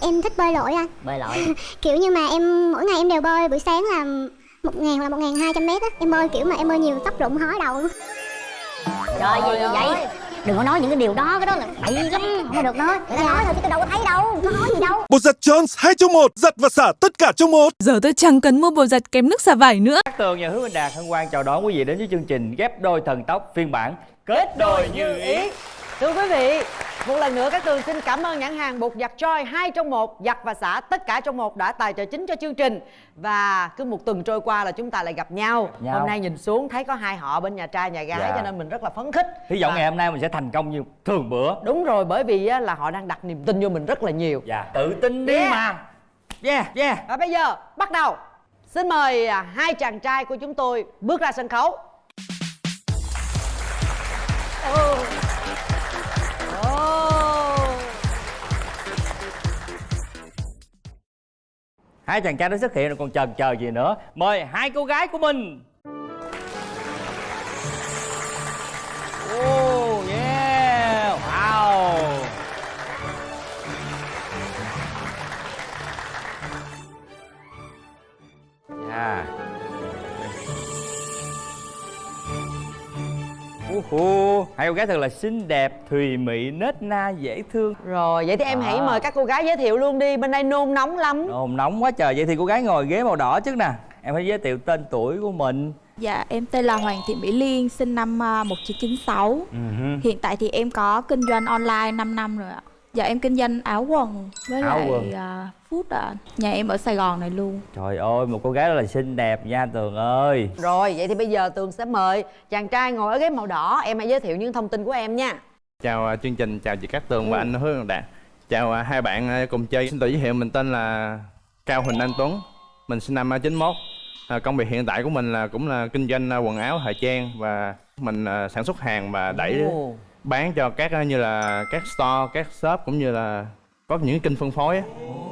Em thích bơi lội anh. Bơi lội. Kiểu như mà em mỗi ngày em đều bơi buổi sáng là một ngàn là một ngàn hai trăm mét á. Em bơi kiểu mà em bơi nhiều tóc rụng hói đầu. Luôn trời gì vậy? Đừng có nói những cái điều đó cái đó là bậy lắm. Không có được nói. Người ta nói thôi chứ tôi đâu có thấy đâu. Có nói gì đâu. Bột giặt Jones 2 trong 1, giặt và xả tất cả trong một. Giờ tôi chẳng cần mua bột giặt kém nước xả vải nữa. Cát Tường và Hứa Minh Đạt hân hoan chào đón quý vị đến với chương trình ghép đôi thần tốc phiên bản kết đôi như ý. Thưa quý vị, một lần nữa các tường xin cảm ơn nhãn hàng bột giặt Joy hai trong một giặt và xả tất cả trong một đã tài trợ chính cho chương trình và cứ một tuần trôi qua là chúng ta lại gặp nhau. nhau. Hôm nay nhìn xuống thấy có hai họ bên nhà trai nhà gái Dạ. cho nên mình rất là phấn khích. Hy vọng Và- ngày hôm nay mình sẽ thành công như thường bữa. Đúng rồi bởi vì á, là họ đang đặt niềm tin vô mình rất là nhiều. Dạ, tự tin đi Yeah. mà. Yeah, yeah. Và bây giờ bắt đầu. Xin mời à, hai chàng trai của chúng tôi bước ra sân khấu. Ồ. Hai chàng trai đã xuất hiện rồi còn chần chờ gì nữa. Mời hai cô gái của mình. Uhu, hai cô gái thật là xinh đẹp, thùy mị, nết na, dễ thương Rồi vậy thì em hãy À. mời các cô gái giới thiệu luôn đi Bên đây nôn nóng lắm Ồn nóng quá trời, vậy thì cô gái ngồi ghế màu đỏ trước nè Em phải giới thiệu tên tuổi của mình Dạ, em tên là Hoàng Thị Mỹ Liên, sinh năm à, 1996. Ừ hứ. Hiện tại thì em có kinh doanh online 5 năm rồi ạ. Dạ, em kinh doanh áo quần với Áo lại quần. à, food ạ. Nhà em ở Sài Gòn này luôn. Trời ơi, một cô gái rất là xinh đẹp nha Tường ơi Rồi vậy thì bây giờ Tường sẽ mời chàng trai ngồi ở ghế màu đỏ Em hãy giới thiệu những thông tin của em nha Chào à, chương trình, chào chị Cát Tường và anh Hứa Văn Đạt Chào à, hai bạn à, cùng chơi Xin tự giới thiệu mình tên là Cao Huỳnh Anh Tuấn Mình sinh năm à, 91 à, Công việc hiện tại của mình là cũng là kinh doanh à, quần áo thời trang Và mình à, sản xuất hàng và đẩy Ồ. bán cho các à, như là các store, các shop cũng như là có những kênh phân phối á.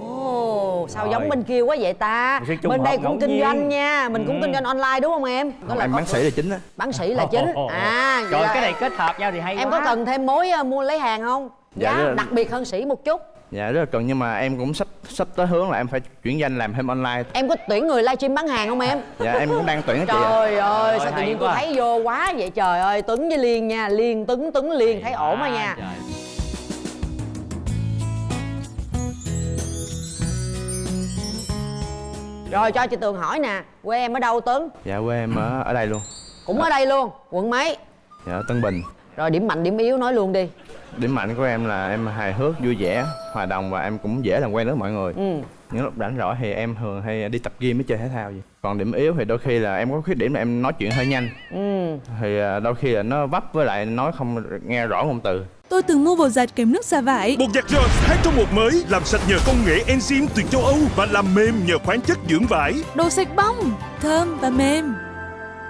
Ồ, sao Rồi. giống bên kia quá vậy ta Bên đây cũng kinh nhiên. doanh nha Mình cũng Ừ. kinh doanh online đúng không em Đó là em có- bán sĩ là chính á Bán sĩ là chính À vậy Trời, là cái này kết hợp nhau thì hay Em quá có cần thêm mối ờ, mua lấy hàng không Dạ, là- đặc biệt hơn sĩ một chút Dạ rất là cần nhưng mà em cũng sắp sắp tới hướng là em phải chuyển danh làm thêm online. Em có tuyển người livestream bán hàng không em? Dạ em cũng đang tuyển á chị ạ. Trời ơi, sao tự nhiên tôi thấy vô quá vậy? Trời ơi Tuấn với Liên nha, Liên, Tuấn, Tuấn, Liên thấy ổn rồi nha. Trời. Rồi cho chị Tường hỏi nè, quê em ở đâu Tuấn? Dạ quê em ở, ở đây luôn. Cũng ở đây luôn, quận mấy? Dạ Tân Bình. Rồi điểm mạnh, điểm yếu nói luôn đi Điểm mạnh của em là em hài hước, vui vẻ, hòa đồng và em cũng dễ làm quen với mọi người. Ừ. Những lúc rảnh rỗi thì em thường hay đi tập gym với chơi thể thao gì. Còn điểm yếu thì đôi khi là em có khuyết điểm là em nói chuyện hơi nhanh. Ừ. Thì à, đôi khi là nó vấp với lại nói không nghe rõ ngôn từ. Tôi từng mua bột giặt kém nước xả vải. Bột giặt Jones 2 trong 1 mới, làm sạch nhờ công nghệ enzyme từ châu Âu và làm mềm nhờ khoáng chất dưỡng vải. Đồ sạch bong, thơm và mềm.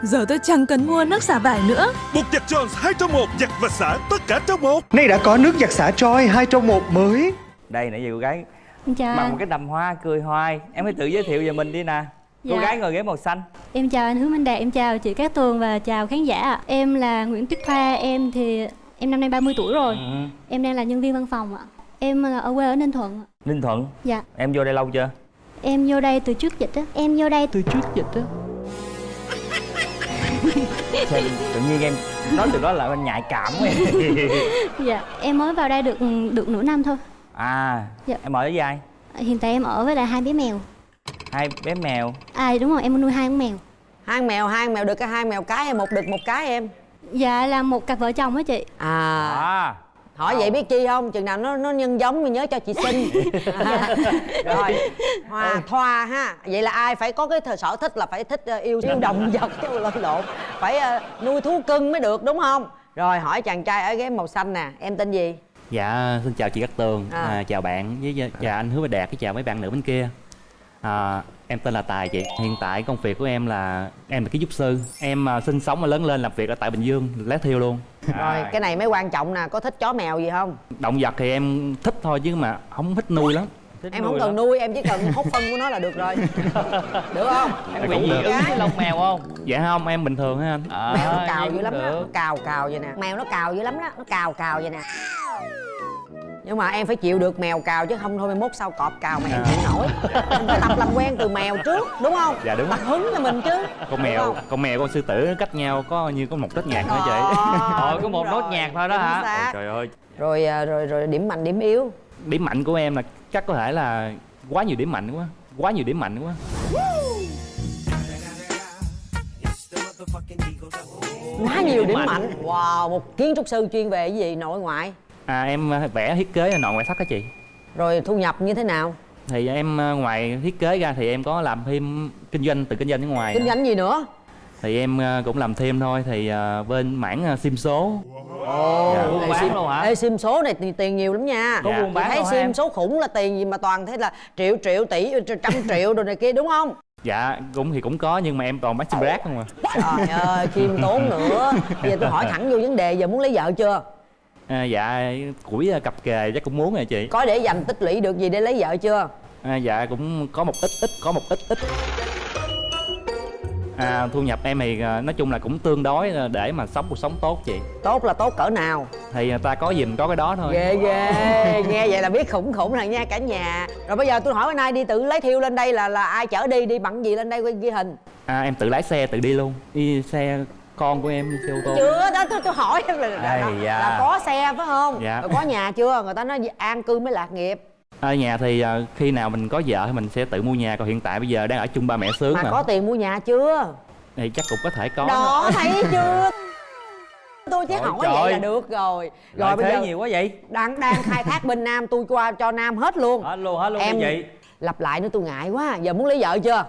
Giờ tôi chẳng cần mua nước xả vải nữa. Bột giặt Jones 2 trong 1, giặt và xả tất cả trong một. Nay đã có nước giặt xả Troy 2 trong 1 mới. Đây nãy giờ cô gái Em chào mặc một cái đầm hoa cười hoài Em hãy tự giới thiệu về mình đi nè Cô Dạ. gái ngồi ghế màu xanh em chào anh Hứa Minh Đạt, em chào chị Cát Tường và chào khán giả ạ. Em là Nguyễn Tuyết Thoa, em thì em năm nay 30 tuổi rồi. ừ. Em đang là nhân viên văn phòng ạ. Em là ở quê ở Ninh Thuận. Ninh Thuận Dạ, Em vô đây lâu chưa? em vô đây từ trước dịch á. Em vô đây từ trước dịch á. Sao tự nhiên em nói từ đó là em nhạy cảm quá Dạ, em mới vào đây được được nửa năm thôi. À Dạ. em ở với ai? Hiện tại em ở với lại hai bé mèo. Hai bé mèo À đúng rồi, em nuôi hai con mèo. Hai con mèo, hai con mèo được cái hai mèo cái hay một đực một cái em? Dạ là một cặp vợ chồng á chị. À, À hỏi vậy biết chi không? Chừng nào nó nó nhân giống thì nhớ cho chị xin. Rồi, Hoa, Thoa ha. Vậy là ai phải có cái sở thích là phải thích ờ, yêu yêu động vật chứ lộn lộn. Phải ờ, nuôi thú cưng mới được đúng không? Rồi hỏi chàng trai ở ghế màu xanh nè, em tên gì? Dạ, xin chào chị Cát Tường, À. à. chào bạn với chào anh Hứa Bạch Đạt, với chào mấy bạn nữ bên kia. À, em tên là Tài chị. Hiện tại công việc của em là em là ký giúp sư. Em à, sinh sống và lớn lên làm việc ở tại Bình Dương, lát thiêu luôn. Rồi, cái này mới quan trọng nè, có thích chó mèo gì không? Động vật thì em thích thôi chứ mà không thích nuôi lắm. thích Em nuôi không cần lắm. nuôi, em chỉ cần hút phân của nó là được rồi. Được không? Em bị dị ứng với lông mèo không? Dạ không, em bình thường á anh. À, mèo nó cào dữ lắm đó được. nó cào cào vậy nè mèo nó cào dữ lắm đó nó cào cào vậy nè nhưng mà em phải chịu được mèo cào chứ không thôi mai mốt sau cọp cào mà em chịu nổi. Em phải tập làm quen từ mèo trước đúng không? Dạ, đúng. tập hứng cho mình chứ con mèo con mèo con sư tử cách nhau có như có một nốt nhạc nữa chị. Ờ, có một nốt nhạc thôi đó hả? trời ơi. Rồi à, rồi rồi điểm mạnh điểm yếu. Điểm mạnh của em là chắc có thể là quá nhiều điểm mạnh quá quá nhiều điểm mạnh quá. Quá nhiều điểm mạnh. Wow một kiến trúc sư chuyên về cái gì? Nội ngoại à em à, vẽ thiết kế nội ngoại thất á chị rồi thu nhập như thế nào thì em à, ngoài thiết kế ra thì em có làm thêm kinh doanh từ kinh doanh ở ngoài kinh nữa. doanh gì nữa thì em à, cũng làm thêm thôi thì bên mảng sim số ồ Dạ. Buôn bán sim- luôn hả? ê sim số này tiền, nhiều lắm nha Có Dạ. buôn bán thấy sim em? số khủng là tiền gì mà toàn thế là triệu triệu tỷ trăm triệu đồ này kia đúng không dạ cũng thì cũng có nhưng mà em toàn bán sim rác không à trời ơi khiêm tốn nữa bây giờ tôi hỏi thẳng vô vấn đề giờ muốn lấy vợ chưa à, dạ củi à, cặp kề chắc cũng muốn rồi chị. Có để dành tích lũy được gì để lấy vợ chưa? À, dạ cũng có một ít ít có một ít ít. À, thu nhập em thì à, nói chung là cũng tương đối để mà sống cuộc sống tốt chị. Tốt là tốt cỡ nào? Thì à, ta có gì mình có cái đó thôi. Ghê ghê. Nghe vậy là biết khủng khủng rồi nha cả nhà. Rồi bây giờ tôi hỏi bữa nay đi tự lấy thiêu lên đây là là ai chở đi đi bằng gì lên đây ghi hình? À, em tự lái xe tự đi luôn. Đi xe con của em đi xe ô tô chưa đó tôi, tôi hỏi em là, là, Ây là, có xe phải không? Dạ. rồi có nhà chưa? Người ta nói an cư mới lạc nghiệp. Ở nhà thì à, khi nào mình có vợ thì mình sẽ tự mua nhà. Còn hiện tại bây giờ đang ở chung ba mẹ sướng mà mà, có tiền mua nhà chưa? Thì chắc cũng có thể có đó thấy chưa? Tôi chỉ Ôi hỏi trời. vậy là được rồi. Rồi Lợi bây thế giờ nhiều quá vậy? đang đang khai thác bên nam tôi qua cho nam hết luôn. Hết luôn, hết luôn em vậy. lặp lại nữa tôi ngại quá. Giờ muốn lấy vợ chưa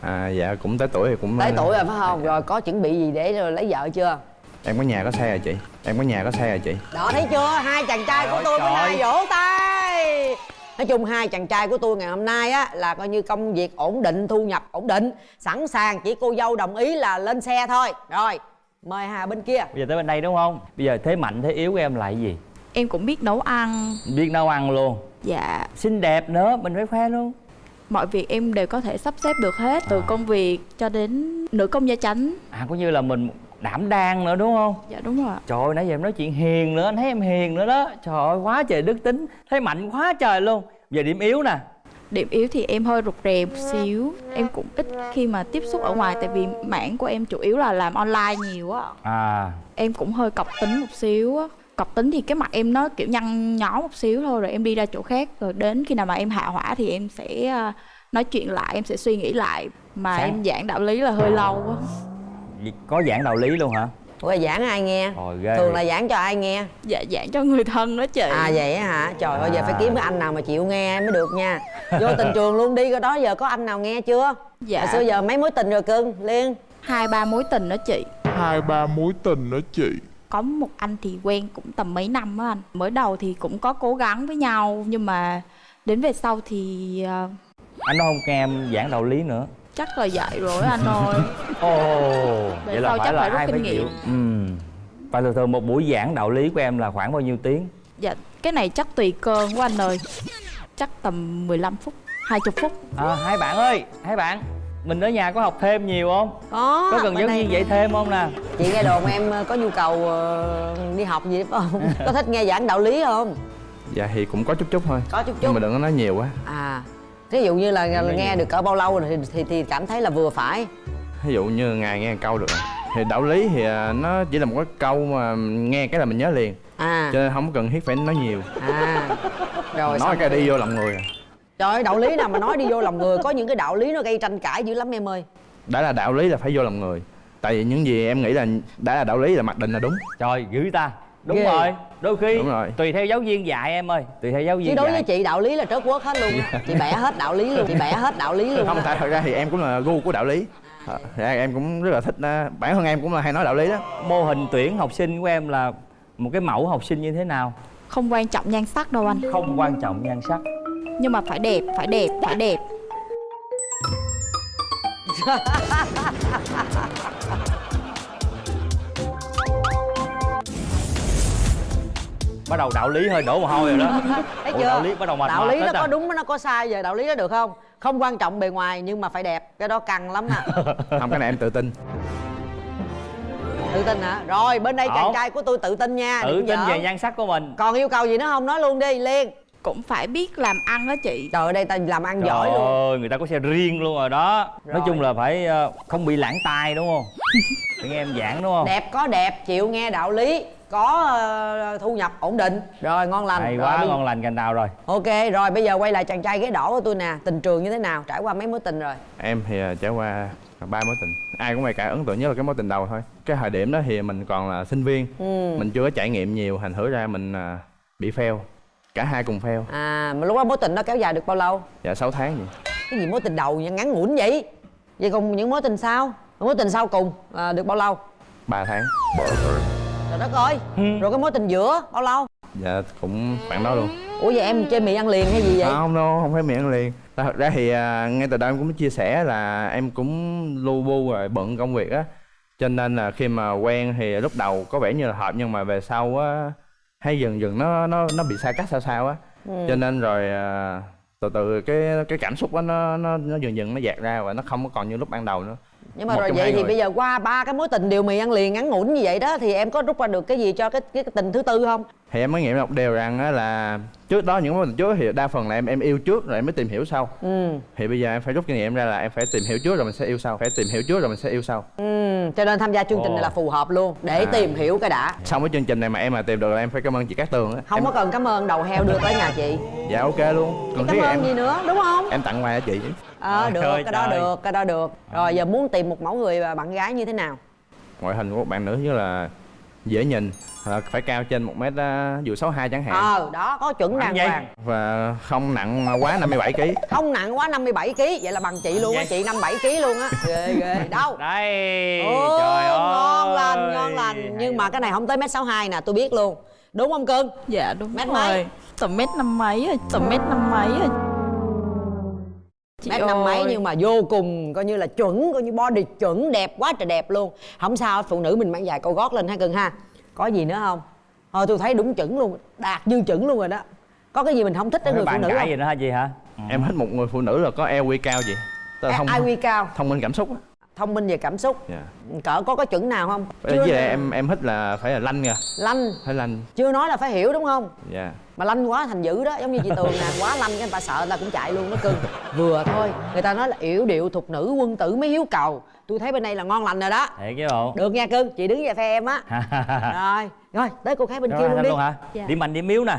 à dạ cũng tới tuổi thì cũng tới tuổi rồi phải không? Rồi có chuẩn bị gì để rồi lấy vợ chưa? Em có nhà có xe rồi chị. Em có nhà có xe rồi chị. Đó thấy chưa? Hai chàng trai của tôi bữa trời. nay vỗ tay. Nói chung hai chàng trai của tôi ngày hôm nay á là coi như công việc ổn định thu nhập ổn định. Sẵn sàng chỉ cô dâu đồng ý là lên xe thôi. Rồi mời hà bên kia. Bây giờ tới bên đây đúng không? Bây giờ thế mạnh thế yếu của em là cái gì? Em cũng biết nấu ăn. Biết nấu ăn luôn. Dạ. Xinh đẹp nữa, mình phải khoe luôn Mọi việc em đều có thể sắp xếp được hết Từ công việc cho đến nữ công gia chánh. À cũng như là mình đảm đang nữa đúng không? Dạ đúng rồi ạ. Trời ơi, nãy giờ em nói chuyện hiền nữa, anh thấy em hiền nữa đó. Trời ơi, quá trời đức tính Thấy mạnh quá trời luôn. Giờ điểm yếu nè. Điểm yếu thì em hơi rụt rè một xíu. Em cũng ít khi mà tiếp xúc ở ngoài Tại vì mảng của em chủ yếu là làm online nhiều á. À. Em cũng hơi cọc tính một xíu á Cọc tính thì cái mặt em nó kiểu nhăn nhó một xíu thôi Rồi em đi ra chỗ khác Rồi đến khi nào mà em hạ hỏa thì em sẽ à, nói chuyện lại Em sẽ suy nghĩ lại. Mà Sáng- em giảng đạo lý là hơi lâu á Có giảng đạo lý luôn hả? Ủa giảng ai nghe? Trời ghê. Thường là giảng cho ai nghe? Dạ giảng cho người thân đó chị. À vậy á hả? Trời ơi giờ phải À. kiếm cái anh nào mà chịu nghe mới được nha. Vô tình trường luôn đi cái đó giờ có anh nào nghe chưa? Dạ. hồi xưa giờ mấy mối tình rồi cưng liên? Hai ba mối tình đó chị. Hai ba mối tình đó chị có một anh thì quen cũng tầm mấy năm á anh. Mới đầu thì cũng có cố gắng với nhau nhưng mà đến về sau thì ờ, Anh nói không nghe em giảng đạo lý nữa. Chắc là vậy rồi anh ơi. Ồ Về Vậy là phải chắc là phải ai phải chịu. Ừ Và thường thường một buổi giảng đạo lý của em là khoảng bao nhiêu tiếng? dạ cái này chắc tùy cơn của anh ơi. Chắc tầm 15 phút 20 phút. À, hai bạn ơi, hai bạn Mình ở nhà có học thêm nhiều không? có Có cần giáo viên dạy thêm không nè? chị nghe đồn em ờ, có nhu cầu ờ, đi học gì không? Có thích nghe giảng đạo lý không? Dạ thì cũng có chút chút thôi. Có chút nhưng chút mà đừng có nói nhiều quá. À ví dụ như là nghe nhiều. được cỡ bao lâu thì, thì thì cảm thấy là vừa phải. Ví dụ như ngày nghe một câu được. Thì đạo lý thì à, nó chỉ là một cái câu mà nghe cái là mình nhớ liền. À. Cho nên không cần thiết phải nói nhiều. À. Rồi nói cái đi vô lòng người à. Trời ơi đạo lý nào mà nói đi vô lòng người có những cái đạo lý nó gây tranh cãi dữ lắm em ơi. Đã là đạo lý là phải vô lòng người. Tại vì những gì em nghĩ là đã là đạo lý là mặc định là đúng. Trời, dữ ta. Đúng Ghê. rồi, đôi khi Đúng rồi. Tùy theo giáo viên dạy em ơi Tùy theo giáo viên chứ đối dạy. với chị đạo lý là trớt quất hết luôn chị bẻ hết đạo lý luôn chị bẻ hết đạo lý luôn không tại thật ra thì em cũng là gu của đạo lý. Ờ, thì em cũng rất là thích à, bản thân em cũng là hay nói đạo lý đó. Mô hình tuyển học sinh của em là một cái mẫu học sinh như thế nào? không quan trọng nhan sắc đâu anh. Không quan trọng nhan sắc nhưng mà phải đẹp phải đẹp phải đẹp. Bắt đầu đạo lý hơi đổ mồ hôi rồi đó. Thấy Ủa, chưa? đạo lý bắt đầu mệt đạo mệt lý nó à. có đúng nó có sai giờ đạo lý nó được không? Không quan trọng bề ngoài nhưng mà phải đẹp. Cái đó căng lắm à. Không cái này em tự tin. Tự tin hả? Rồi bên đây chàng trai của tôi tự tin nha tự tin về nhan sắc của mình. Còn yêu cầu gì nữa không? Nói luôn đi liên cũng phải biết làm ăn đó chị. Trời ơi đây ta làm ăn Trời giỏi luôn. ơi, người ta có xe riêng luôn rồi đó. Rồi. Nói chung là phải ờ, không bị lãng tai đúng không? Để nghe em giảng đúng không? đẹp có đẹp chịu nghe đạo lý. Có ờ, thu nhập ổn định. Rồi ngon lành. Hay Rồi, quá, bây- ngon lành cành đào rồi. Ok rồi bây giờ quay lại chàng trai ghế đỏ của tôi nè. Tình trường như thế nào? Trải qua mấy mối tình rồi? Em thì à, trải qua ba mối tình. Ai cũng vậy cả ấn tượng nhất là cái mối tình đầu thôi. Cái thời điểm đó thì mình còn là sinh viên. Ừ. mình chưa có trải nghiệm nhiều thành thử ra mình bị fail cả hai cùng fail. À mà lúc đó mối tình đó kéo dài được bao lâu? Dạ 6 tháng gì cái gì mối tình đầu vậy? Ngắn ngủn vậy? Vậy còn những mối tình sau? Mối tình sau cùng à, được bao lâu? 3 tháng. Trời đất ơi! Rồi cái mối tình giữa bao lâu? Dạ cũng khoảng đó luôn. Ủa vậy em chơi mì ăn liền hay gì vậy? À, không đâu không phải miệng liền. Thật ra thì à, ngay từ đầu em cũng chia sẻ là em cũng lu bu rồi bận công việc á. Cho nên là khi mà quen thì lúc đầu có vẻ như là hợp nhưng mà về sau á hay dần dần nó nó nó bị xa cách sao sao á Ừ. cho nên rồi à, từ từ cái cái cảm xúc á nó nó nó dần dần nó dạt ra và nó không có còn như lúc ban đầu nữa nhưng mà Một rồi vậy thì người. bây giờ qua ba cái mối tình đều mì ăn liền ngắn ngủn như vậy đó thì em có rút ra được cái gì cho cái cái, cái tình thứ tư không? Thì em mới nghiệm một điều rằng á là trước đó những mối tình trước thì đa phần là em em yêu trước rồi em mới tìm hiểu sau. Ừ. Thì bây giờ em phải rút kinh nghiệm ra là em phải tìm hiểu trước rồi mình sẽ yêu sau phải tìm hiểu trước rồi mình sẽ yêu sau. Ừ cho nên tham gia chương trình này là phù hợp luôn để À. tìm hiểu cái đã. Xong cái chương trình này mà em mà tìm được là em phải cảm ơn chị Cát Tường á. Không em, có cần cảm ơn đầu heo đưa tới nhà chị. Dạ ok luôn. Còn cảm thiết ơn em gì nữa đúng không? Em tặng quà cho chị ờ được Trời cái đó trời. được cái đó được. Rồi giờ muốn tìm một mẫu người và bạn gái như thế nào? Ngoại hình của một bạn nữ như là dễ nhìn à, phải cao trên một mét à, dù sáu hai chẳng hạn. Ờ đó có chuẩn đàng hoàng. Và không nặng quá 57 kg không nặng quá 57 kg vậy là bằng chị luôn á chị 57 kg luôn á. Ghê ghê đâu. Đây Ồ, trời ơi ngon lành ngon lành. Nhưng mà cái này không tới mét sáu hai nè tôi biết luôn. Đúng không cưng? Dạ đúng Mét rồi. Mấy? tầm mét năm mấy rồi tầm mét năm mấy rồi Chị mét năm mấy nhưng mà vô cùng coi như là chuẩn coi như body chuẩn đẹp quá trời đẹp luôn. Không sao phụ nữ mình mang dài câu gót lên ha cưng ha. Có gì nữa không? Thôi tôi thấy đúng chuẩn luôn đạt dư chuẩn luôn rồi đó. Có cái gì mình không thích ở Cái người phụ nữ cãi không? gì nữa hả chị hả? em thích một người phụ nữ là có EQ cao là thông IQ cao. thông minh cảm xúc á thông minh về cảm xúc. Dạ. Cỡ có cái chuẩn nào không? Với lại em em thích là phải là lanh kìa lanh. Phải lanh. Chưa nói là phải hiểu đúng không? Dạ. Mà lanh quá thành dữ đó giống như chị tường nè quá lanh cái người ta sợ người ta cũng chạy luôn nó cưng. Vừa thôi người ta nói là yểu điệu thục nữ quân tử mới hiếu cầu. Tôi thấy bên đây là ngon lành rồi đó. Thiệt chứ bộ. Được nha cưng chị đứng về phe em á. Rồi rồi tới cô gái bên Rồi, kia luôn đi. luôn hả? Dạ. Điểm mạnh điểm yếu nè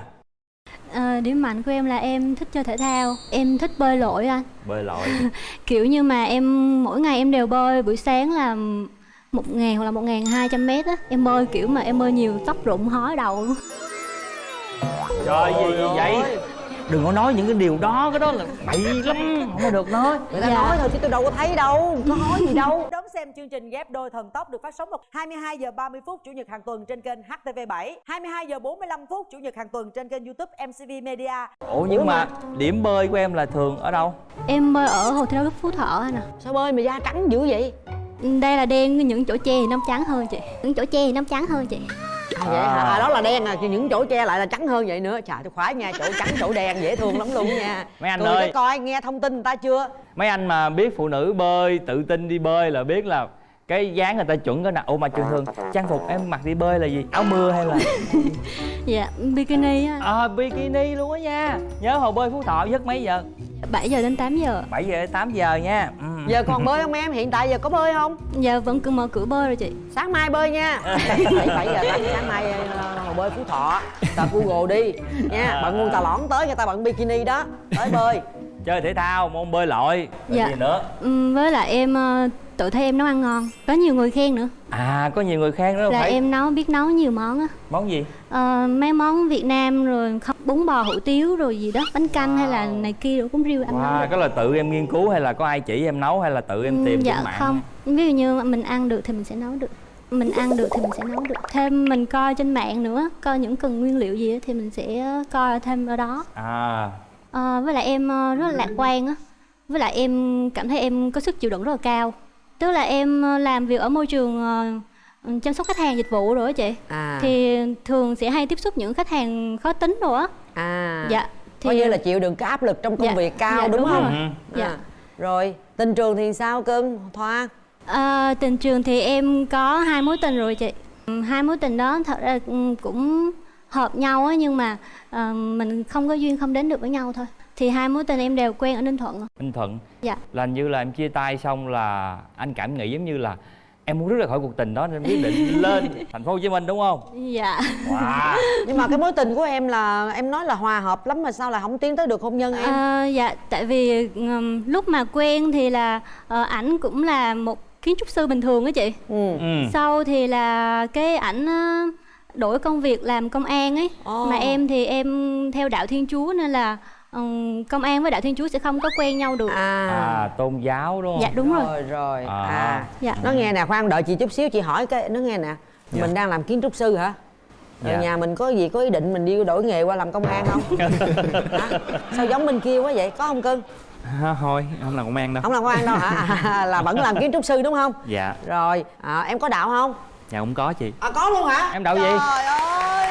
Ờ, điểm mạnh của em là em thích chơi thể thao. Em thích bơi lội anh. Bơi lội. Kiểu như mà em mỗi ngày em đều bơi. Buổi sáng là một ngàn hoặc là một ngàn hai trăm mét á. Em bơi kiểu mà em bơi nhiều tóc rụng hói đầu luôn. Trời gì gì vậy? Đừng có nói những cái điều đó, cái đó là bậy lắm, không có được nói. Người ta nói thôi chứ tôi đâu có thấy đâu. Có nói gì đâu. Đón xem chương trình ghép đôi thần tốc được phát sóng vào 22 giờ 30 phút chủ nhật hàng tuần trên kênh HTV7 22 giờ 45 phút chủ nhật hàng tuần trên kênh YouTube MCV Media. Ủa nhưng mà điểm bơi của em là thường ở đâu? em bơi ở hồ thi đấu phú thọ anh à sao bơi mà da trắng dữ vậy? Đây là đen những chỗ che thì nó trắng hơn chị. Những chỗ che thì nó trắng hơn chị À, vậy hả? À, đó là đen à, những chỗ che lại là trắng hơn vậy nữa Trời tôi khoái nha, chỗ trắng chỗ đen dễ thương lắm luôn nha Mấy anh Tôi ơi. coi nghe thông tin người ta chưa Mấy anh mà biết phụ nữ bơi, tự tin đi bơi là biết là cái dáng người ta chuẩn cái nào. Ủa mà trường thường trang phục em mặc đi bơi là gì? Áo mưa hay là dạ bikini á. À bikini luôn á nha. Nhớ hồ bơi Phú Thọ giấc mấy giờ? 7 giờ đến 8 giờ. 7 giờ đến 8 giờ nha. Ừ. Giờ còn bơi không em? Hiện tại giờ có bơi không? Giờ vẫn cứ mở cửa bơi rồi chị. Sáng mai bơi nha. 7, 7 giờ 8 sáng mai ờ, hồ bơi Phú Thọ. Tờ Google đi. Nha Bạn mua tà lõn tới người ta bận bikini đó. Tới bơi Chơi thể thao, môn bơi lội Rồi Dạ. gì nữa? Ừm, với lại em ờ, tự thấy em nấu ăn ngon có nhiều người khen nữa À có nhiều người khen đó là phải em nấu biết nấu nhiều món á Món gì? Ờ, mấy món Việt Nam rồi không bún bò hủ tiếu rồi gì đó bánh canh hay là này kia rồi cũng riêu ăn nấu Wow, được. cái là tự em nghiên cứu hay là có ai chỉ em nấu hay là tự em tìm dạ trên mạng? không ví dụ như mình ăn được thì mình sẽ nấu được mình ăn được thì mình sẽ nấu được thêm mình coi trên mạng nữa coi những cần nguyên liệu gì thì mình sẽ coi thêm ở đó À Ờ, với lại em ờ, rất là lạc quan á với lại em cảm thấy em có sức chịu đựng rất là cao tức là em ờ, làm việc ở môi trường chăm sóc khách hàng dịch vụ rồi á chị À. thì thường sẽ hay tiếp xúc những khách hàng khó tính rồi á À dạ Coi như là chịu đựng cái áp lực trong công Dạ, việc cao dạ, đúng, đúng không? rồi. À. Dạ. Rồi tình trường thì sao cưng? Thoa Ờ, tình trường thì em có hai mối tình rồi chị Ừ, hai mối tình đó thật ra ừ, cũng hợp nhau á nhưng mà ờ, mình không có duyên không đến được với nhau thôi. Thì hai mối tình em đều quen ở ninh thuận Ninh Thuận? Dạ. Là như là em chia tay xong là anh cảm nghĩ giống như là em muốn rút ra khỏi cuộc tình đó nên quyết định lên thành phố Hồ Chí Minh đúng không? dạ. Wow. nhưng mà cái mối tình của em là em nói là hòa hợp lắm mà sao lại không tiến tới được hôn nhân em? Ờ, dạ tại vì ừm, lúc mà quen thì là ờ, ảnh cũng là một kiến trúc sư bình thường á chị. Ừ. sau thì là cái ảnh ờ, đổi công việc làm công an ấy. Ồ. mà em thì em theo đạo thiên chúa nên là ừm, công an với đạo thiên chúa sẽ không có quen nhau được. À. Tôn giáo đúng không? dạ đúng rồi. Rồi rồi. À. à, Dạ. nó nghe nè khoan đợi chị chút xíu chị hỏi cái nó nghe nè. Dạ. mình đang làm kiến trúc sư hả? Dạ. nhà mình có gì có ý định mình đi đổi nghề qua làm công an không? Hả? sao giống bên kia quá vậy? Có không cưng? Thôi không làm công an đâu. Không làm công an đâu hả? À, là vẫn làm kiến trúc sư đúng không? Dạ. Rồi à, em có đạo không dạ cũng có chị à có luôn hả Em đạo gì? trời ơi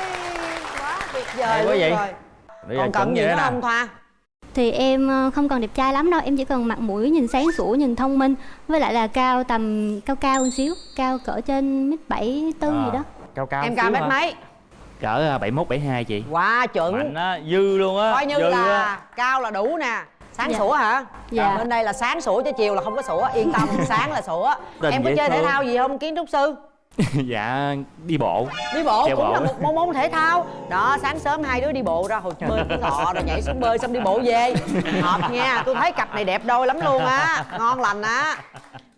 quá tuyệt vời luôn vậy? rồi Bây giờ còn cần gì vậy nữa nè. không thoa thì em ờ, không cần đẹp trai lắm đâu em chỉ cần mặt mũi nhìn sáng sủa nhìn thông minh với lại là cao tầm cao cao một xíu cao cỡ trên mét bảy tư gì đó Cao cao em cao mét mấy cỡ à, 71 72 chị quá chuẩn Mạnh á, dư luôn á coi như dư là á. cao là đủ nè sáng Dạ. sủa hả Dạ. bên đây là sáng sủa chứ chiều là không có sủa yên tâm sáng là sủa Tình em có chơi thể thương. thao gì không kiến trúc sư dạ đi bộ. Đi bộ Chạy cũng bộ. là một môn môn thể thao. Đó sáng sớm hai đứa đi bộ ra hồ bơi cái ngọ rồi nhảy xuống bơi xong đi bộ về. Hợp nha tôi thấy cặp này đẹp đôi lắm luôn á. Ngon lành á.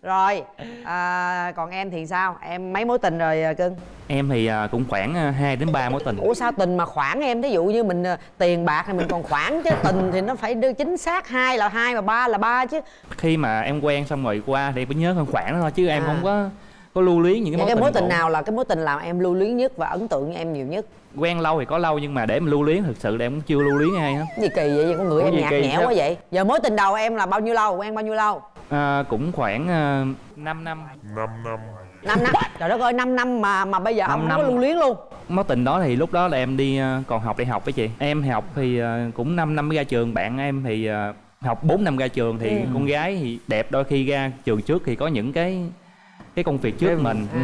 Rồi à, còn em thì sao? Em mấy mối tình rồi à, cưng? Em thì à, cũng khoảng à, 2 đến 3 mối tình. Ủa sao tình mà khoảng em? Thí dụ như mình à, tiền bạc thì mình còn khoảng chứ tình thì nó phải đưa chính xác hai là hai mà ba là ba chứ. Khi mà em quen xong rồi qua thì phải nhớ khoảng khoảng đó thôi chứ em À. không có có lưu luyến những cái Vậy mối cái tình mối tình cũ. nào là cái mối tình làm em lưu luyến nhất và ấn tượng với em nhiều nhất? Quen lâu thì có lâu nhưng mà để mà lưu luyến thực sự là em cũng chưa lưu luyến ai hết. Gì kỳ vậy? Con người em nhạt nhẽo sao? quá vậy? Giờ mối tình đầu em là bao nhiêu lâu? Quen bao nhiêu lâu? À, cũng khoảng uh, 5 năm. 5 năm. Năm năm? Trời đất ơi 5 năm mà mà bây giờ Năm ông không năm. có lưu luyến luôn. Mối tình đó thì lúc đó là em đi à, còn học đại học với chị. Em học thì à, cũng 5 năm mới ra trường. Bạn em thì à, học 4 năm ra trường thì Ừ. con gái thì đẹp đôi khi ra trường trước thì có những cái cái công việc trước Cái- mình ừ.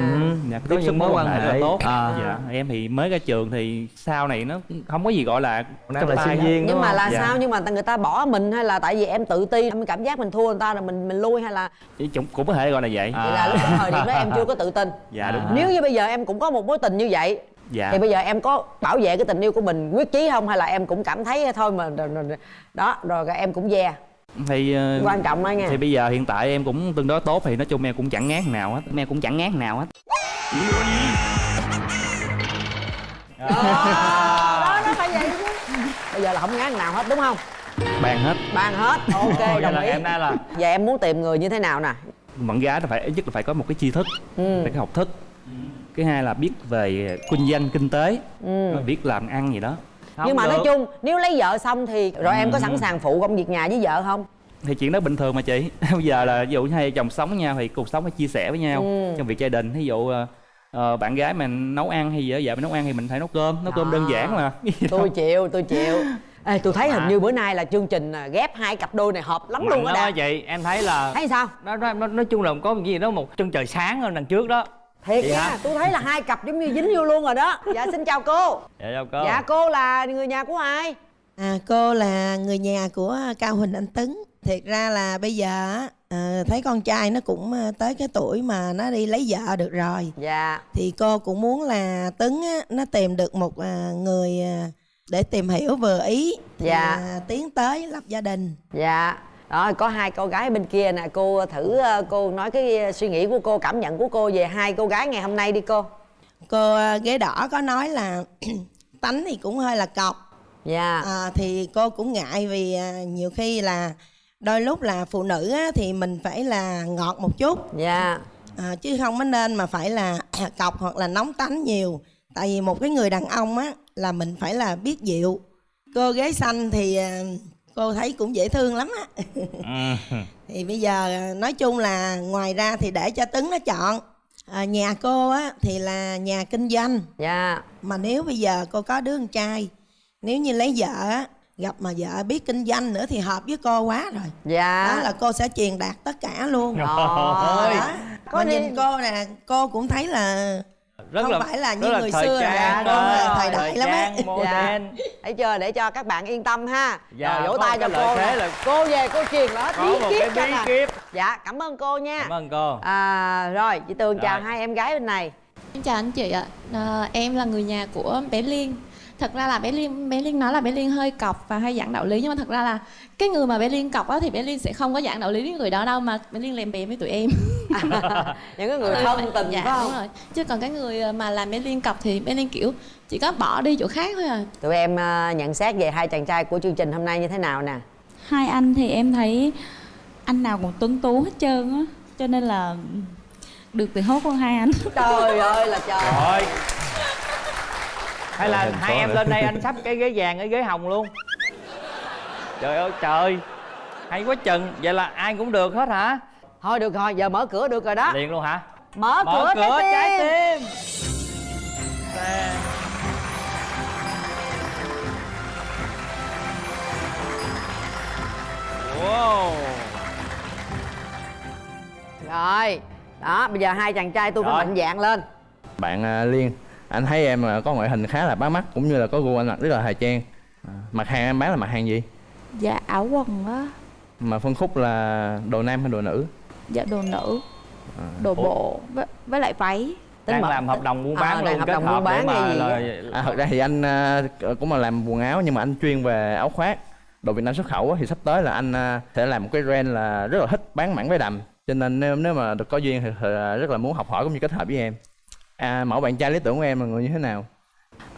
dạ, Có tiếp xúc những mối quan rất là hệ. tốt À. dạ em thì mới ra trường thì sau này nó không có gì gọi là Đang là sinh viên nhưng mà là Dạ. sao nhưng mà người ta bỏ mình hay là tại vì em tự ti em cảm giác mình thua người ta rồi mình mình lui hay là cũng, cũng có thể gọi là vậy À. vậy là lúc đó thời điểm đó em chưa có tự tin dạ đúng À. nếu như bây giờ em cũng có một mối tình như vậy dạ thì bây giờ em có bảo vệ cái tình yêu của mình quyết chí không hay là em cũng cảm thấy thôi mà rồi- rồi- rồi- đó rồi em cũng ve thì ờ, quan trọng đó nha. thì bây giờ hiện tại em cũng tương đối tốt thì nói chung em cũng chẳng ngán nào hết em cũng chẳng ngán nào hết. Đó nó phải vậy chứ. Bây giờ là không ngán nào hết đúng không? Bàn hết. Bàn hết ok đồng là ý. em nay là vậy em muốn tìm người như thế nào nè? Bạn gái là phải ít nhất là phải có một cái tri thức ừ. phải có học thức. Cái hai là biết về kinh doanh kinh tế Ừ. biết làm ăn gì đó không nhưng mà nói được. chung nếu lấy vợ xong thì rồi em có Ừ. sẵn sàng phụ công việc nhà với vợ không thì chuyện đó bình thường mà chị bây giờ là ví dụ như hai chồng sống với nhau thì cuộc sống phải chia sẻ với nhau Ừ. trong việc gia đình ví dụ ờ, ờ, bạn gái mình nấu ăn hay vợ vợ mình nấu ăn thì mình phải nấu cơm nấu cơm Đó. đơn giản mà tôi chịu tôi chịu Ê, tôi thấy hình như bữa nay là chương trình à, ghép hai cặp đôi này hợp lắm Mạnh luôn á đạt chị em thấy là thấy sao nó, nó, nó nói chung là có cái gì đó một chân trời sáng hơn đằng trước đó thiệt nha hả? tôi thấy là hai cặp giống như dính vô luôn rồi đó dạ xin chào cô dạ đâu có dạ cô là người nhà của ai À, cô là người nhà của Cao Huỳnh Anh Tấn. Thiệt ra là bây giờ á, à, thấy con trai nó cũng à, tới cái tuổi mà nó đi lấy vợ được rồi. dạ Thì cô cũng muốn là Tấn á, nó tìm được một à, người à, để tìm hiểu vừa ý. Thì, Dạ. à, tiến tới lập gia đình. dạ đó có hai cô gái bên kia nè cô thử ờ, cô nói cái ờ, suy nghĩ của cô cảm nhận của cô về hai cô gái ngày hôm nay đi cô. Cô à, ghế đỏ có nói là tánh thì cũng hơi là cọc. dạ. À, thì cô cũng ngại vì nhiều khi là đôi lúc là phụ nữ á, thì mình phải là ngọt một chút. Dạ. À, chứ không có nên mà phải là cọc hoặc là nóng tánh nhiều. Tại vì một cái người đàn ông á là mình phải là biết dịu. Cô ghế xanh thì cô thấy cũng dễ thương lắm á. Ừ. thì bây giờ nói chung là ngoài ra thì để cho tấn nó chọn. À, nhà cô á thì là nhà kinh doanh. Dạ. Mà nếu bây giờ cô có đứa con trai nếu như lấy vợ á gặp mà vợ biết kinh doanh nữa thì hợp với cô quá rồi. Dạ. Đó là cô sẽ truyền đạt tất cả luôn. Trời Đó. Có mà đi- nhìn cô nè cô cũng thấy là rất không là phải là như rất là người thời xưa rồi trang cô là đó, thời đại lắm á trang, modern. thấy chưa để cho các bạn yên tâm ha Dạ, rồi vỗ tay cho cô thế là- cô về cô truyền nó Có bí cho bí nè. kíp. dạ cảm ơn cô nha cảm ơn cô à rồi chị tường chào hai em gái bên này Xin chào anh chị ạ. À, em là người nhà của bé Liên. Thật ra là bé Liên bé Liên nói là bé Liên hơi cọc và hay giảng đạo lý nhưng mà thật ra là cái người mà bé Liên cọc á thì bé Liên sẽ không có giảng đạo lý với người đó đâu mà bé Liên lèm bèm với tụi em. những cái người Ừ, thân tình dạ, phải không đúng rồi. Chứ còn cái người mà làm bé Liên cọc thì bé Liên kiểu chỉ có bỏ đi chỗ khác thôi à. tụi em à, nhận xét về hai chàng trai của chương trình hôm nay như thế nào nè hai anh thì em thấy anh nào cũng tuấn tú hết trơn á cho nên là được thì hốt hơn hai anh trời ơi là trời rồi hay là hai em nữa. lên đây anh sắp cái ghế vàng cái ghế hồng luôn. Trời ơi trời. Hay quá chừng. Vậy là ai cũng được hết hả? Thôi được rồi giờ mở cửa được rồi đó. Liền luôn hả? Mở, mở cửa, cửa trái tim, tim. Nè. wow. Rồi đó bây giờ hai chàng trai tôi phải mạnh dạng lên. Bạn à, liên anh thấy em à, có ngoại hình khá là bắt mắt cũng như là có gu ăn mặc rất là thời trang. À, mặt hàng em bán là mặt hàng gì? Dạ áo quần á. Mà phân khúc là đồ nam hay đồ nữ? Dạ đồ nữ. À. đồ bộ với, với lại váy. Đang làm hợp đồng buôn bán À, luôn hợp kết đồng hợp buôn bán mà hay gì là à, thật ra thì anh à, cũng là làm quần áo nhưng mà anh chuyên về áo khoác. Đồ Việt Nam xuất khẩu á, thì sắp tới là anh à, sẽ làm một cái brand là rất là thích bán mảng váy đầm. Cho nên nếu nếu mà được có duyên thì, thì rất là muốn học hỏi cũng như kết hợp với em à, mẫu bạn trai lý tưởng của em là người như thế nào?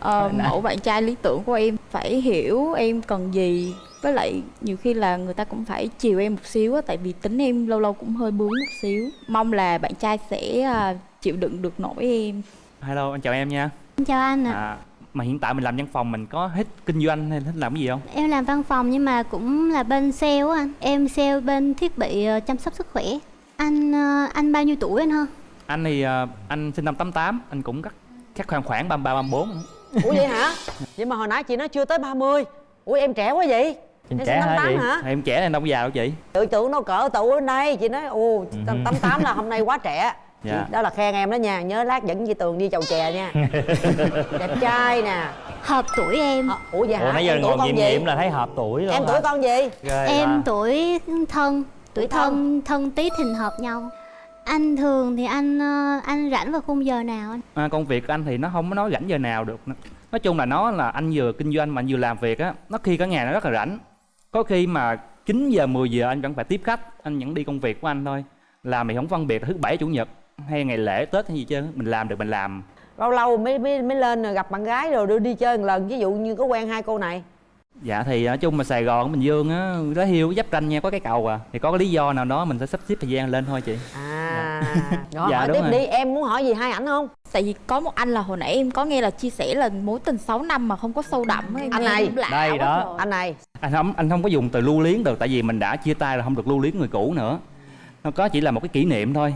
Ờ, mẫu bạn trai lý tưởng của em phải hiểu em cần gì. Với lại nhiều khi là người ta cũng phải chiều em một xíu á tại vì tính em lâu lâu cũng hơi bướng một xíu. Mong là bạn trai sẽ à, chịu đựng được nổi em. Hello anh chào em nha. Xin chào anh ạ. À, mà hiện tại mình làm văn phòng mình có hết kinh doanh hay thích làm cái gì không? Em làm văn phòng nhưng mà cũng là bên sale á anh. Em sale bên thiết bị ờ, chăm sóc sức khỏe. Anh ờ, anh bao nhiêu tuổi anh ha? Anh thì à, anh sinh năm 88 anh cũng cắt chắc khoảng khoảng 33 34 ủa vậy hả? Vậy mà hồi nãy chị nói chưa tới 30 ủa em trẻ quá vậy? Em Em trẻ sinh hả 58 chị? hả? em trẻ nên đâu có già đâu chị. Tự tưởng nó cỡ tụ ở đây chị nói ồ Ừ. tám tám là hôm nay quá trẻ. Dạ. đó là khen em đó nha nhớ lát dẫn chị tường đi chầu chè nha. Đẹp trai nè. Hợp tuổi em. Ủa vậy hả? ủa nãy giờ em tuổi ngồi con nghiệm gì? nghiệm là thấy hợp tuổi luôn em hả? tuổi con gì? Ghê Em ta. tuổi thân Tuổi thân. thân tí thìn hợp nhau Anh thường thì anh ờ, anh rảnh vào khung giờ nào anh? à, công việc của anh thì nó không có nói rảnh giờ nào được. Nói chung là nó là anh vừa kinh doanh mà anh vừa làm việc á nó khi cả ngày nó rất là rảnh. Có khi mà 9 giờ 10 giờ anh vẫn phải tiếp khách anh vẫn đi công việc của anh thôi. Làm thì không phân biệt thứ bảy chủ nhật hay ngày lễ tết hay gì chứ mình làm được mình làm. Lâu lâu mới mới mới lên rồi gặp bạn gái rồi đưa đi chơi một lần ví dụ như có quen hai cô này. Dạ thì nói chung mà sài gòn bình dương á lá hiêu giáp ranh nha có cái cầu à. Thì có cái lý do nào đó mình sẽ sắp xếp thời gian lên thôi chị. À rồi Dạ, hỏi tiếp rồi. đi em muốn hỏi gì hai ảnh không? Tại vì có một anh là hồi nãy em có nghe là chia sẻ là mối tình 6 năm mà không có sâu đậm em anh này. đây đó. trời. anh này. Anh không anh không có dùng từ lưu luyến được tại vì mình đã chia tay là không được lưu luyến người cũ nữa. Nó có chỉ là một cái kỷ niệm thôi.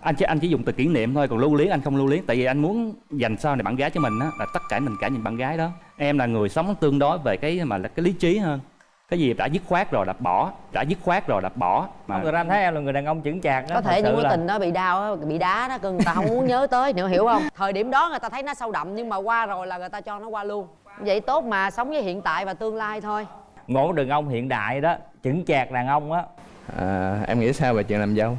Anh chỉ anh chỉ dùng từ kỷ niệm thôi còn lưu luyến anh không lưu luyến tại vì anh muốn dành sau này bạn gái cho mình á là tất cả mình cả nhìn bạn gái đó. Em là người sống tương đối về cái mà là cái lý trí hơn cái gì đã dứt khoát rồi đập bỏ đã dứt khoát rồi đập bỏ. Mà Ông Người ta thấy em là người đàn ông chững chạc đó có thể những mối là- tình đó bị đau á, bị đá đó cưng người ta không muốn nhớ tới nữa hiểu không? Thời điểm đó người ta thấy nó sâu đậm nhưng mà qua rồi là người ta cho nó qua luôn. Vậy tốt mà sống với hiện tại và tương lai thôi. Một đàn ông hiện đại đó chững chạc đàn ông á. À, em nghĩ sao về chuyện làm dâu?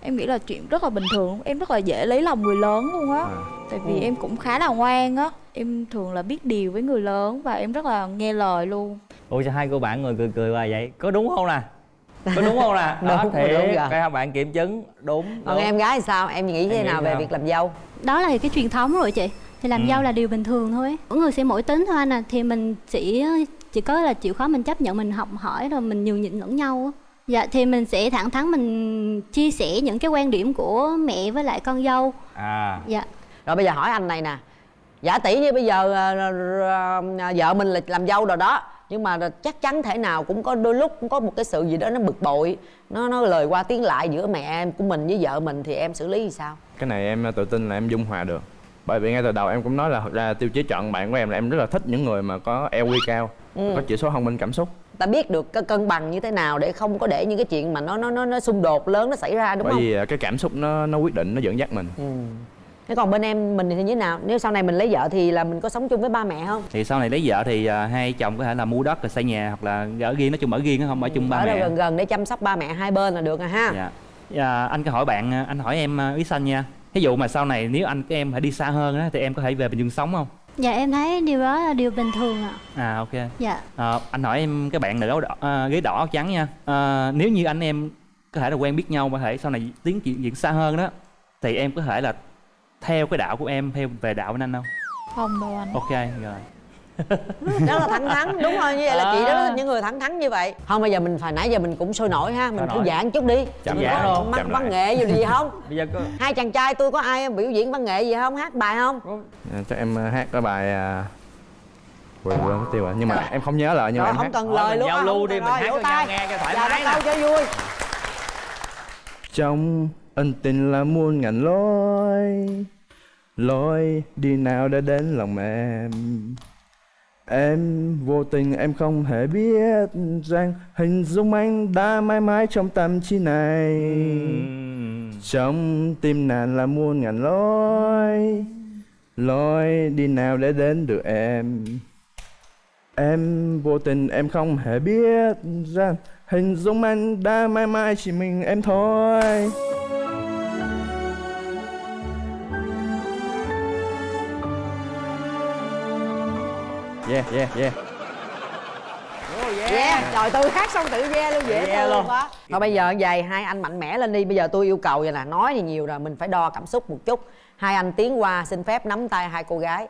Em nghĩ là chuyện rất là bình thường em rất là dễ lấy lòng người lớn luôn á. Tại vì Ừ. em cũng khá là ngoan á em thường là biết điều với người lớn và em rất là nghe lời luôn ủa sao hai cô bạn người cười cười hoài vậy? Có đúng không nè? Có đúng không nè? Đó cái hai bạn kiểm chứng. Đúng, còn em gái thì sao? Em nghĩ thế Em nghĩ nào về sao? việc làm dâu? Đó là cái truyền thống rồi chị. Thì làm Ừ. dâu là điều bình thường thôi. Mỗi người sẽ mỗi tính thôi anh à. Thì mình chỉ chỉ có là chịu khó mình chấp nhận mình học hỏi rồi mình nhường nhịn lẫn nhau á. Dạ thì mình sẽ thẳng thắn mình chia sẻ những cái quan điểm của mẹ với lại con dâu. À. Dạ. Rồi bây giờ hỏi anh này nè. Giả tỷ như bây giờ ờ, ờ, ờ, vợ mình là làm dâu rồi đó nhưng mà chắc chắn thể nào cũng có đôi lúc cũng có một cái sự gì đó nó bực bội. Nó nó lời qua tiếng lại giữa mẹ em của mình với vợ mình thì em xử lý như sao? Cái này em tự tin là em dung hòa được. Bởi vì ngay từ đầu em cũng nói là thật ra tiêu chí chọn bạn của em là em rất là thích những người mà có EQ cao Ừ. có chỉ số thông minh cảm xúc. Ta biết được cái cân bằng như thế nào để không có để những cái chuyện mà nó nó nó, nó xung đột lớn nó xảy ra đúng bởi không? vì à, cái cảm xúc nó nó quyết định nó dẫn dắt mình. Ừ. thế còn bên em mình thì như thế nào? Nếu sau này mình lấy vợ thì là mình có sống chung với ba mẹ không? Thì sau này lấy vợ thì à, hai chồng có thể là mua đất rồi xây nhà hoặc là ở riêng nói chung ở riêng không ở chung ba ở đâu mẹ gần gần để chăm sóc ba mẹ hai bên là được rồi ha. Dạ. Dạ anh có hỏi bạn à, anh hỏi em à, ý xanh nha. Ví dụ mà sau này nếu anh em phải đi xa hơn á thì em có thể về bình dương sống không? Dạ em thấy điều đó là điều bình thường ạ. À ok. Dạ. À, anh hỏi em cái bạn nữ áo đỏ à, ghế đỏ áo trắng nha. À, nếu như anh em có thể là quen biết nhau có thể sau này tiến chuyện diễn xa hơn đó thì em có thể là theo cái đạo của em theo về đạo bên anh không? Không đâu anh. Ok rồi. Đó là thẳng thắn đúng rồi như vậy là chị đó À. là những người thẳng thắn như vậy. Không bây giờ mình phải nãy giờ mình cũng sôi nổi ha mình thư giãn chút đi. Chậm Mình giãn có luôn, mắc văn nghệ gì gì không? Bây giờ có hai chàng trai tôi có ai biểu diễn văn nghệ gì không? Hát bài không? À, cho em à, hát cái bài à... quên quên mất tiêu rồi. Nhưng mà em không nhớ lại nhưng mà rồi em không hát. cần lời mình luôn giao lưu đi, mình hát cho nhau tay. nghe cho thoải mái cho vui. Trong ân tình là muôn ngàn lối. Lối đi nào đã đến lòng em? Em vô tình em không hề biết rằng hình dung anh đã mãi mãi trong tâm trí này. Trong tim nàng là muôn ngàn lối. Lối đi nào để đến được em? Em vô tình em không hề biết rằng hình dung anh đã mãi mãi chỉ mình em thôi yeah yeah yeah. Yeah. Trời tôi hát xong tự yeah luôn dễ Yeah thương luôn. quá. Thôi bây giờ vậy hai anh mạnh mẽ lên đi. Bây giờ tôi yêu cầu vậy nè nói thì nhiều rồi mình phải đo cảm xúc một chút. Hai anh tiến qua xin phép nắm tay hai cô gái.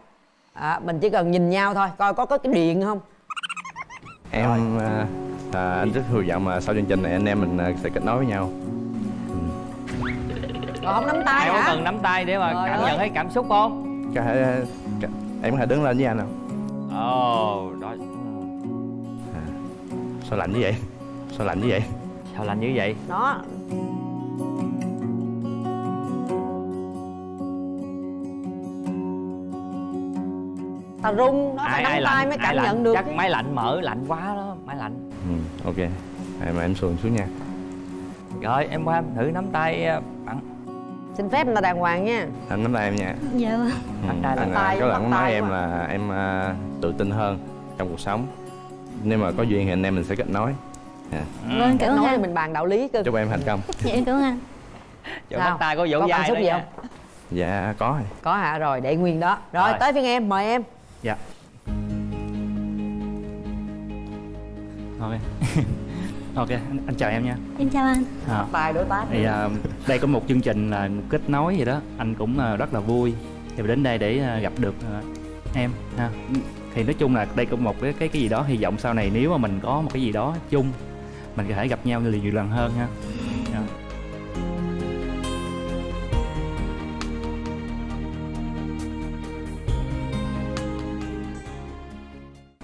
À, mình chỉ cần nhìn nhau thôi coi có có cái điện không. Em à, à, anh rất hy vọng mà sau chương trình này anh em mình à, sẽ kết nối với nhau. Rồi không nắm tay em có hả? cần nắm tay để mà Trời cảm ơi. nhận thấy cảm xúc không? Có thể à, em có thể đứng lên với anh không ồ đó sao lạnh như vậy? Sao lạnh như vậy? Sao lạnh như vậy? Đó. Ta rung nó phải nắm tay mới cảm lạnh? nhận được chắc chứ. máy lạnh mở lạnh quá đó máy lạnh. Ừ, ok. Em em xuồng xuống nha. Rồi em qua thử nắm tay à, xin phép người ta đàng hoàng nha. Anh nắm tay em nha. Dạ vâng. Ừ, anh, tay, à, có bắt lần nói tay em là em à, tự tin hơn trong cuộc sống. Nếu mà có duyên thì anh em mình sẽ kết nối. Dạ. vâng cảm ơn anh. mình bàn đạo lý cơ. Chúc em thành công. Dạ em cảm ơn anh. Chỗ bắt tay có xúc đó gì không? Dạ có. Rồi có hả? Rồi để nguyên đó. Rồi, Rồi. tới phiên em mời em. Dạ. Ok ok anh, anh chào em nha. Em chào anh. À, tài đối tác thì à, đây có một chương trình là kết nối gì đó. Anh cũng à, rất là vui. Thì đến đây để à, gặp được à, em ha. Thì nói chung là đây cũng một cái cái cái gì đó hy vọng sau này nếu mà mình có một cái gì đó chung mình có thể gặp nhau nhiều, nhiều lần hơn ha. Dạ.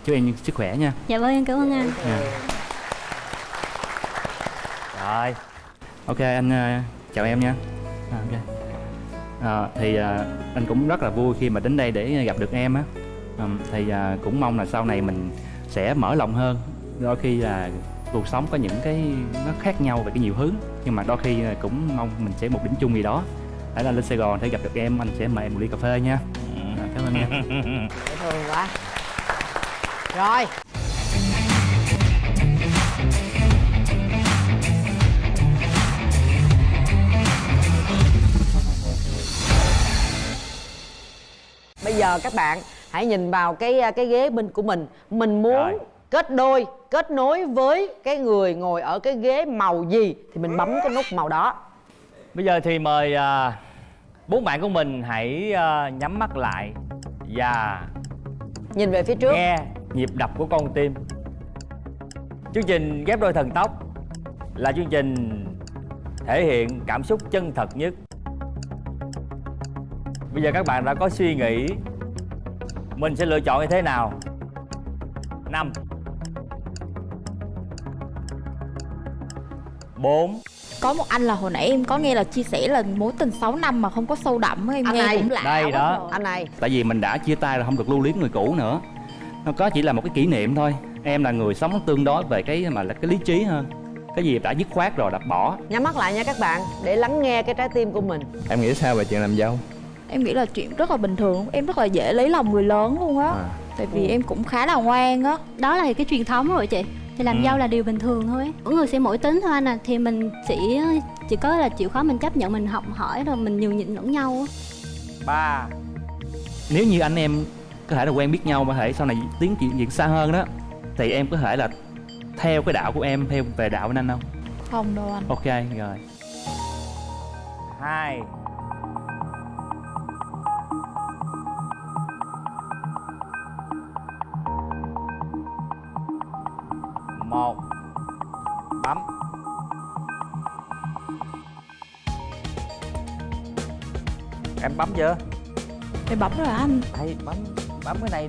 chúc em sức khỏe nha. Dạ vâng em cảm ơn anh. Dạ. Rồi. Ok anh ờ, chào em nha. À, ok. Ờ, thì ờ, anh cũng rất là vui khi mà đến đây để gặp được em á. Ừm, thì ờ, cũng mong là sau này mình sẽ mở lòng hơn. Đôi khi là cuộc sống có những cái nó khác nhau về cái nhiều hướng nhưng mà đôi khi cũng mong mình sẽ một điểm chung gì đó. Để là lên Sài Gòn để gặp được em anh sẽ mời em một ly cà phê nha. À, cảm ơn em. Dễ thương quá. Rồi giờ các bạn hãy nhìn vào cái cái ghế bên của mình. Mình muốn Rồi. kết đôi kết nối với cái người ngồi ở cái ghế màu gì thì mình bấm cái nút màu đó. Bây giờ thì mời à, bốn bạn của mình hãy à, nhắm mắt lại và nhìn về phía trước. nghe nhịp đập của con tim. Chương trình ghép đôi thần tốc là chương trình thể hiện cảm xúc chân thật nhất bây giờ các bạn đã có suy nghĩ. Mình sẽ lựa chọn như thế nào? Năm. Bốn. Có một anh là hồi nãy em có nghe là chia sẻ là mối tình 6 năm mà không có sâu đậm em Anh nghe này, cũng lạ đây đó. rồi. anh này. Tại vì mình đã chia tay là không được lưu luyến người cũ nữa. Nó có chỉ là một cái kỷ niệm thôi. Em là người sống tương đối về cái mà là cái lý trí hơn. Cái gì đã dứt khoát rồi đập bỏ. Nhắm mắt lại nha các bạn để lắng nghe cái trái tim của mình. Em nghĩ sao về chuyện làm dâu em nghĩ là chuyện rất là bình thường em rất là dễ lấy lòng người lớn luôn á. À. tại vì em cũng khá là ngoan á. Đó là cái truyền thống rồi chị. Thì làm Ừ. dâu là điều bình thường thôi mỗi người sẽ mỗi tính thôi anh à. Thì mình chỉ chỉ có là chịu khó mình chấp nhận mình học hỏi rồi mình nhường nhịn lẫn nhau á. Ba. Nếu như anh em có thể là quen biết nhau mà thể sau này tiến chuyện chuyện xa hơn đó thì em có thể là theo cái đạo của em theo về đạo bên anh không? Không đâu anh. Ok rồi. Hai một. Bấm. Em bấm chưa? Em bấm rồi anh? Đây bấm bấm cái này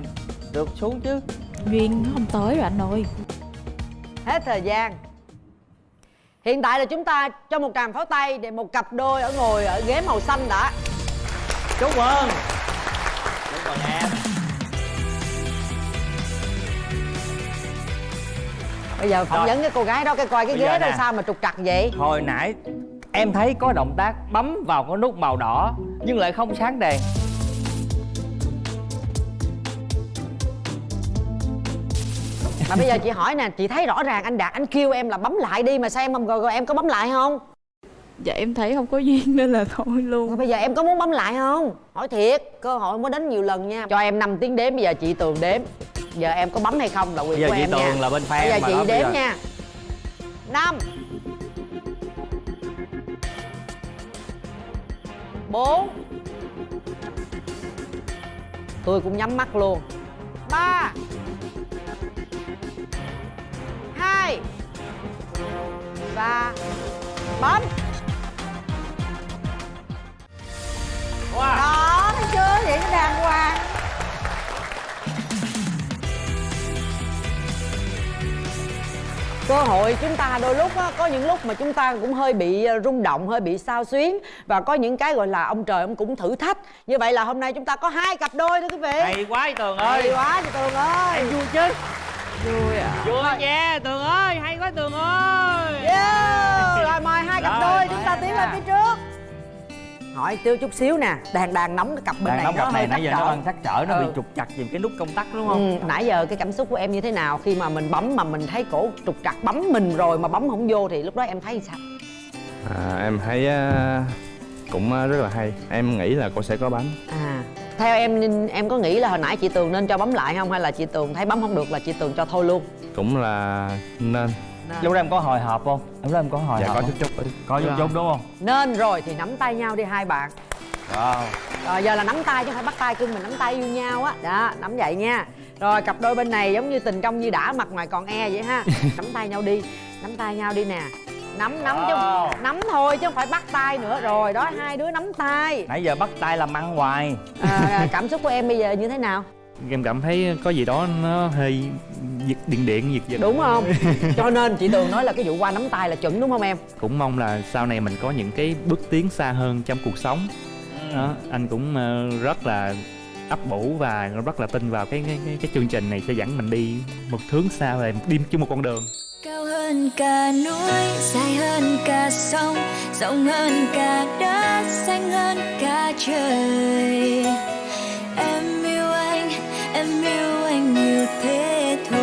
được xuống chứ. Duyên nó không tới rồi anh ơi. Hết thời gian. Hiện tại là chúng ta cho một tràng pháo tay để một cặp đôi ở ngồi ở ghế màu xanh đã. Chúc mừng. Chúc mừng em bây giờ phỏng vấn cái cô gái đó cái coi cái Bây ghế đó nè. sao mà trục trặc vậy? Hồi nãy em thấy có động tác bấm vào cái nút màu đỏ nhưng lại không sáng đèn. Mà bây giờ chị hỏi nè chị thấy rõ ràng anh đạt anh kêu em là bấm lại đi mà sao em không rồi, rồi em có bấm lại không? Dạ em thấy không có duyên nên là thôi luôn. Rồi bây giờ em có muốn bấm lại không? Hỏi thiệt cơ hội mới đến nhiều lần nha. Cho em 5 tiếng đếm bây giờ chị tường đếm giờ em có bấm hay không là quyền giờ của chị em Tường nha là bên fan bây giờ chị bây đếm giờ. nha. Năm. Bốn. Tôi cũng nhắm mắt luôn. Ba. Hai. Và bấm cơ hội chúng ta đôi lúc á, có những lúc mà chúng ta cũng hơi bị ờ, rung động hơi bị sao xuyến và có những cái gọi là ông trời ông cũng thử thách. Như vậy là hôm nay chúng ta có hai cặp đôi thưa quý vị. Hay quá chị tường ơi. Hay quá chị tường ơi. Em vui chứ. Vui à. Vui nha tường ơi. Hay quá tường ơi. Yeah. rồi mời hai cặp Rồi, đôi chúng ta tiến lên phía trước hỏi tiêu chút xíu nè. Đàn đàn nóng cái cặp bên Đàn này nóng nó cặp này nãy giờ nó đang sắc trở nó bị Ừ. trục chặt vì cái nút công tắc đúng không? Ừ, nãy giờ cái cảm xúc của em như thế nào? Khi mà mình bấm mà mình thấy cổ trục trặc bấm mình rồi mà bấm không vô thì lúc đó em thấy sao? À, em thấy à, cũng à, rất là hay. Em nghĩ là cô sẽ có bấm à theo em em có nghĩ là hồi nãy chị tường nên cho bấm lại không? Hay là chị tường thấy bấm không được là chị tường cho thôi luôn? Cũng là nên lúc đó em có hồi hộp không? Lúc đó em có hồi dạ hộp có chút chút có chút chút. Đúng không? Nên rồi thì nắm tay nhau đi hai bạn. Wow. rồi giờ là nắm tay chứ không phải bắt tay cưng mình nắm tay yêu nhau á. Đó nắm vậy nha. Rồi cặp đôi bên này giống như tình trong như đã mặt ngoài còn e vậy ha. Nắm tay nhau đi nắm tay nhau đi nè. Nắm nắm chứ Wow. nắm thôi chứ không phải bắt tay nữa. Rồi đó hai đứa nắm tay. Nãy giờ bắt tay làm ăn hoài. À, cảm xúc của em bây giờ như thế nào em cảm thấy có gì đó nó hơi giật điện điện giật giật. Đúng không? Cho nên chị tường nói là cái vụ qua nắm tay là chuẩn đúng không em? Cũng mong là sau này mình có những cái bước tiến xa hơn trong cuộc sống. Đó anh cũng ờ, rất là ấp ủ và rất là tin vào cái cái cái, cái chương trình này sẽ dẫn mình đi một hướng xa về đi chung một con đường. Cao hơn cả núi dài hơn cả sông rộng hơn cả đất xanh hơn cả trời thế thôi.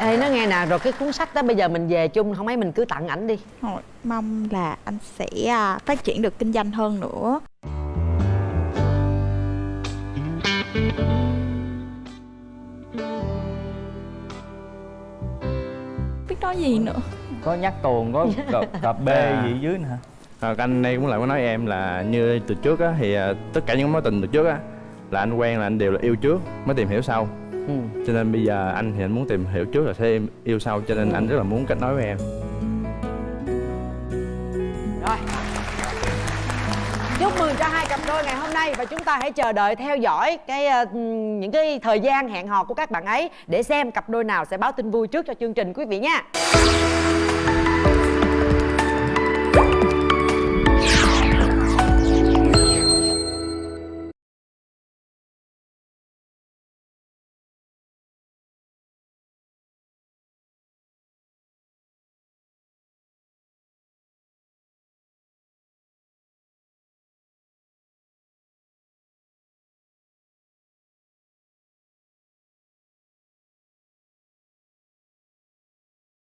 Ê nó nghe nè rồi cái cuốn sách đó bây giờ mình về chung không mấy mình cứ tặng ảnh đi. Thôi, mong là anh sẽ à, phát triển được kinh doanh hơn nữa. Biết nói gì nữa? Có nhắc tuồng có cặp, cặp b À. gì dưới nè à, anh đây cũng lại có nói em là như từ trước á thì à, tất cả những mối tình từ trước á là anh quen là anh đều là yêu trước mới tìm hiểu sau. Ừ. cho nên bây giờ anh thì anh muốn tìm hiểu trước là sẽ yêu sau cho nên anh rất là muốn kết nối với em. Rồi. Chúc mừng cho hai cặp đôi ngày hôm nay và chúng ta hãy chờ đợi theo dõi cái ờ, những cái thời gian hẹn hò của các bạn ấy để xem cặp đôi nào sẽ báo tin vui trước cho chương trình quý vị nha